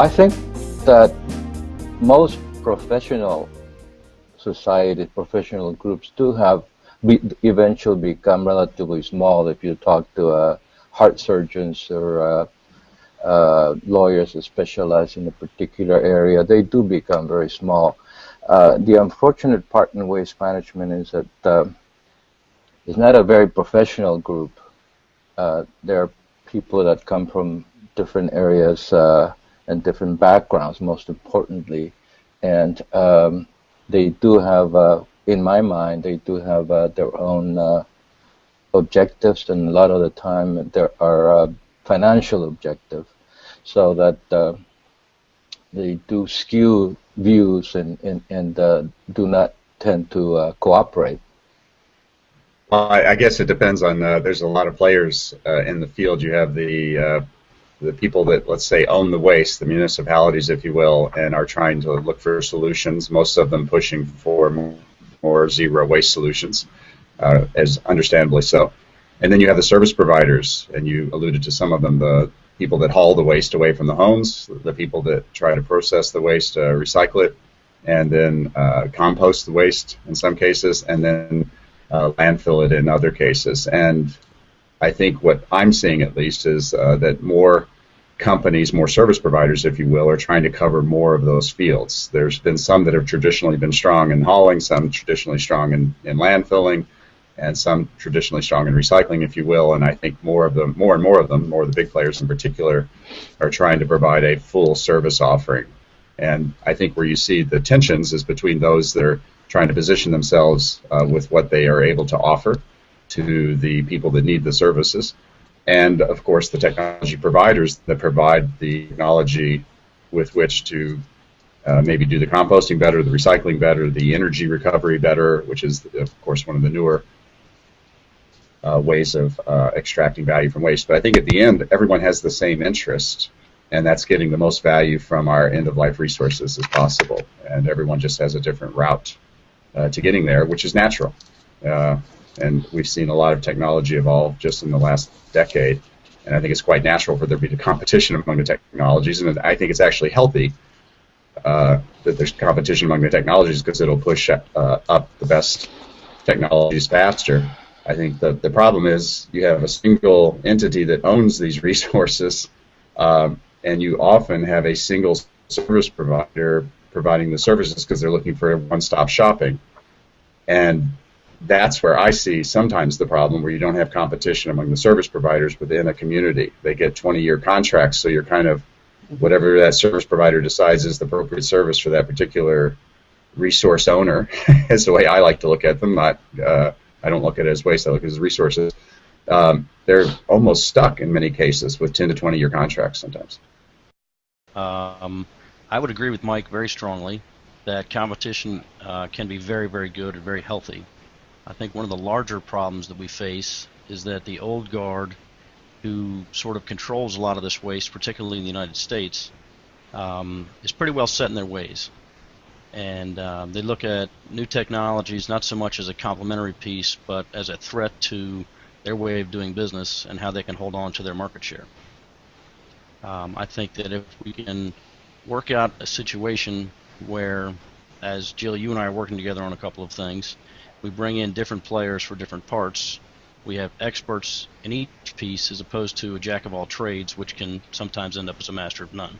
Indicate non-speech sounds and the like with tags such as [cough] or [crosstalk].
I think that most professional society, professional groups do have be, eventually become relatively small. If you talk to uh, heart surgeons or uh, uh, lawyers that specialize in a particular area, they do become very small. Uh, the unfortunate part in waste management is that uh, it's not a very professional group. Uh, there are people that come from different areas and different backgrounds, most importantly, and um, they do have, uh, in my mind, they do have uh, their own uh, objectives, and a lot of the time there are uh, financial objectives, so that uh, they do skew views and and, and uh, do not tend to cooperate. Well, I, I, guess it depends on. there's a lot of players in the field. You have the the people that, let's say, own the waste, the municipalities, if you will, and are trying to look for solutions, most of them pushing for more zero waste solutions, uh, as understandably so. And then you have the service providers, and you alluded to some of them, the people that haul the waste away from the homes, the people that try to process the waste, uh, recycle it, and then uh, compost the waste in some cases, and then uh, landfill it in other cases. And I think what I'm seeing at least is uh, that more companies, more service providers, if you will, are trying to cover more of those fields. There's been some that have traditionally been strong in hauling, some traditionally strong in, in landfilling, and some traditionally strong in recycling, if you will. And I think more of them, more and more of them, more of the big players in particular, are trying to provide a full service offering. And I think where you see the tensions is between those that are trying to position themselves uh, with what they are able to offer to the people that need the services, and of course the technology providers that provide the technology with which to uh, maybe do the composting better, the recycling better, the energy recovery better, which is of course one of the newer uh, ways of uh, extracting value from waste. But I think at the end, everyone has the same interest, and that's getting the most value from our end-of-life resources as possible. And everyone just has a different route uh, to getting there, which is natural. And we've seen a lot of technology evolve just in the last decade. And I think it's quite natural for there to be competition among the technologies, and I think it's actually healthy uh, that there's competition among the technologies because it'll push uh, up the best technologies faster. I think the, the problem is you have a single entity that owns these [laughs] resources, um, and you often have a single service provider providing the services because they're looking for one-stop shopping. And that's where I see sometimes the problem where you don't have competition among the service providers within a community. They get 20 year contracts, so you're kind of whatever that service provider decides is the appropriate service for that particular resource owner [laughs] is the way I like to look at them. Not, uh, I don't look at it as waste, I look at it as resources. Um, they're almost stuck in many cases with 10 to 20 year contracts sometimes. Um, I would agree with Mike very strongly that competition uh, can be very, very good and very healthy. I think one of the larger problems that we face is that the old guard, who sort of controls a lot of this waste, particularly in the United States, um, is pretty well set in their ways. And um, they look at new technologies not so much as a complementary piece, but as a threat to their way of doing business and how they can hold on to their market share. Um, I think that if we can work out a situation where, as Jill, you and I are working together on a couple of things, we bring in different players for different parts. We have experts in each piece as opposed to a jack of all trades, which can sometimes end up as a master of none.